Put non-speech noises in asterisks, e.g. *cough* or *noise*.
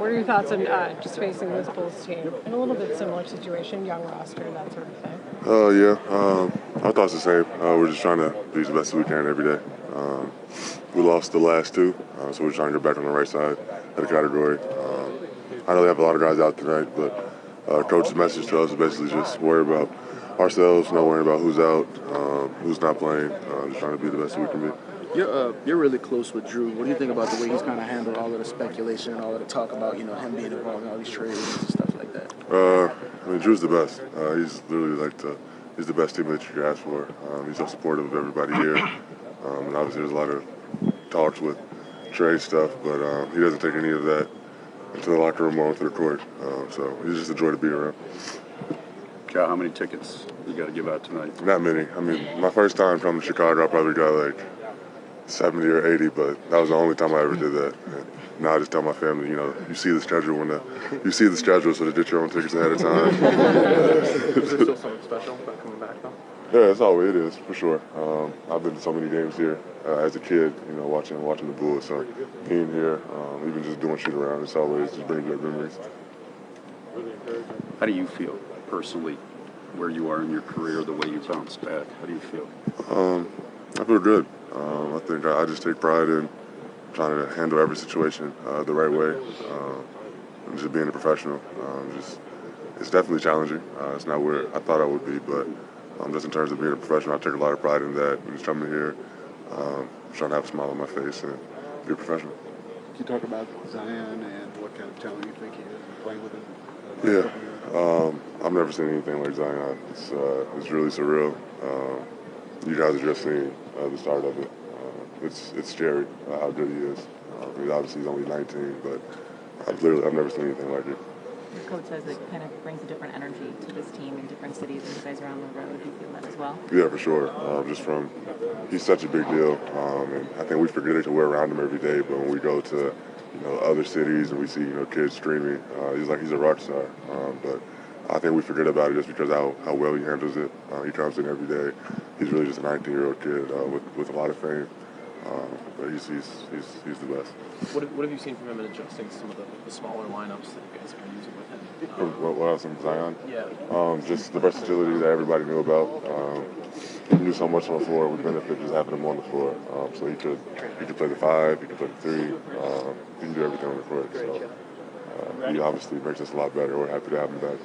What are your thoughts on uh, just facing this Bulls team in a little bit similar situation, young roster, that sort of thing? Oh uh, yeah, um, our thoughts the same. Uh, we're just trying to be the best we can every day. Um, we lost the last two, uh, so we're trying to get back on the right side of the category. Um, I know they have a lot of guys out tonight, but uh, coach's message to us is basically just worry about ourselves, not worrying about who's out, um, who's not playing, uh, just trying to be the best we can be. You're uh, you're really close with Jrue. What do you think about the way he's kind of handled all of the speculation and all of the talk about you know him being involved in all these trades and stuff like that? Uh, I mean, Jrue's the best. Uh, he's literally like the he's the best teammate you could ask for. Um, he's so supportive of everybody here, um, and obviously there's a lot of talks with trade stuff, but um, he doesn't take any of that into the locker room or onto the court. Um, so he's just a joy to be around. Cal, how many tickets you got to give out tonight? Not many. I mean, my first time coming to Chicago, I probably got like 70 or 80, but that was the only time I ever did that. And now I just tell my family, you know, you see the schedule when the, you see the schedule, so to get your own tickets ahead of *laughs* time. is there still something special about coming back though? Yeah, that's all it is for sure. Um, I've been to so many games here uh, as a kid, you know, watching watching the Bulls. So being here, um, even just doing shoot around, it's always just brings back memories. How do you feel personally, where you are in your career, the way you bounced back? How do you feel? Um, I feel good. Um, I think I, I, just take pride in trying to handle every situation uh, the right way, um, and just being a professional. Um, just it's definitely challenging. Uh, it's not where I thought I would be, but um, just in terms of being a professional, I take a lot of pride in that. And just coming here, um, trying to have a smile on my face and be a professional. Can you talk about Zion and what kind of talent you think he is and playing with him? Uh, yeah, um, I've never seen anything like Zion. It's uh, it's really surreal. You guys have just seen uh, the start of it. Uh, it's it's scary uh, how good he is. Uh, I mean, obviously, he's only 19, but I've literally I've never seen anything like it. Your coach says it kind of brings a different energy to this team in different cities and you guys around the road. Do you feel that as well? Yeah, for sure. Um, just from he's such a big deal, um, and I think we forget it to we're around him every day. But when we go to you know other cities and we see you know kids streaming, uh, he's like he's a rock star. Um, but I think we forget about it just because how, how well he handles it. Uh, he comes in every day. He's really just a 19 year old kid uh, with, with a lot of fame. Um, but he's, he's, he's, he's the best. What have, what have you seen from him in adjusting some of the, the smaller lineups that you guys have been using with him? Um, what, what else in Zion? Yeah. Um, just the versatility that everybody knew about. Um, he knew so much on the floor. We benefit just having him on the floor. Um, so he could he could play the five, he could play the three. Um, he can do everything on the court. So uh, he obviously makes us a lot better. We're happy to have him back.